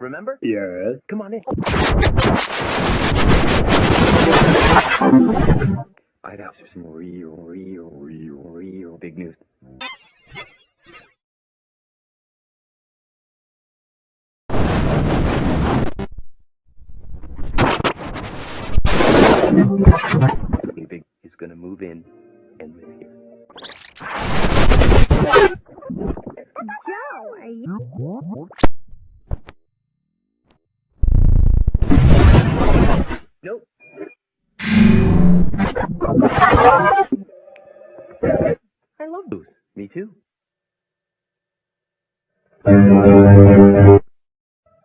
Remember? Yes. Come on in. I got some real, real, real, real big news. Big is gonna move in and live here. I love blues. Me too.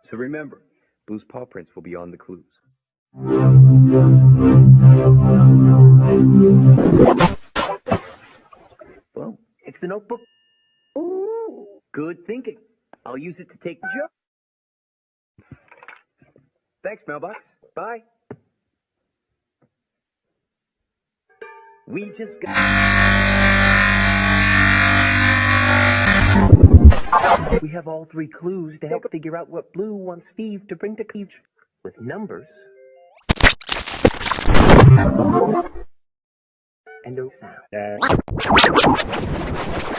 So remember, Blue's paw prints will be on the clues. Well, it's the notebook. Ooh, good thinking. I'll use it to take the. Thanks, mailbox. Bye. We just got. We have all three clues to help figure out what Blue wants Steve to bring to Cleach with numbers and no sound. What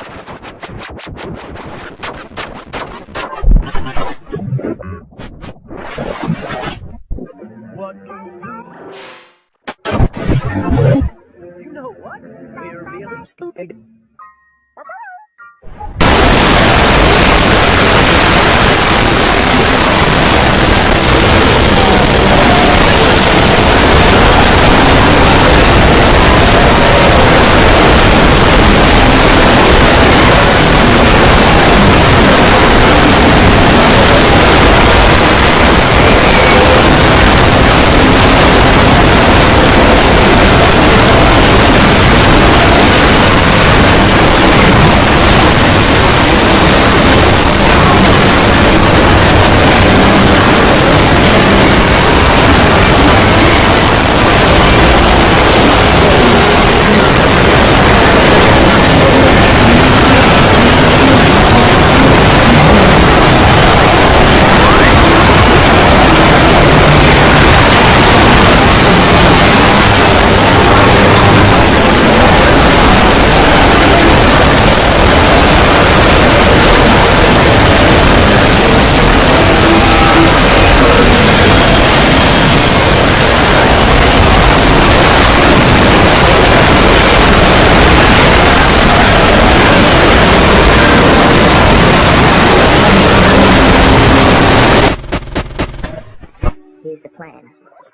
Here's the plan.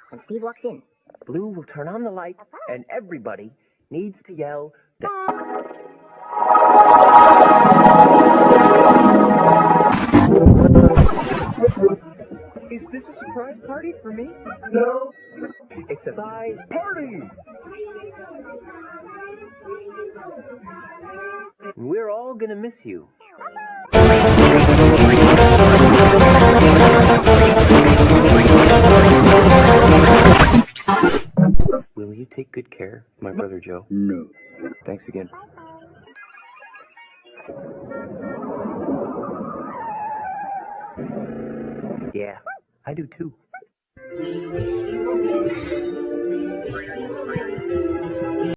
When Steve walks in, Blue will turn on the light, and everybody needs to yell. Is this a surprise party for me? No. It's a surprise party. We're all gonna miss you. Thanks again. Yeah, I do too.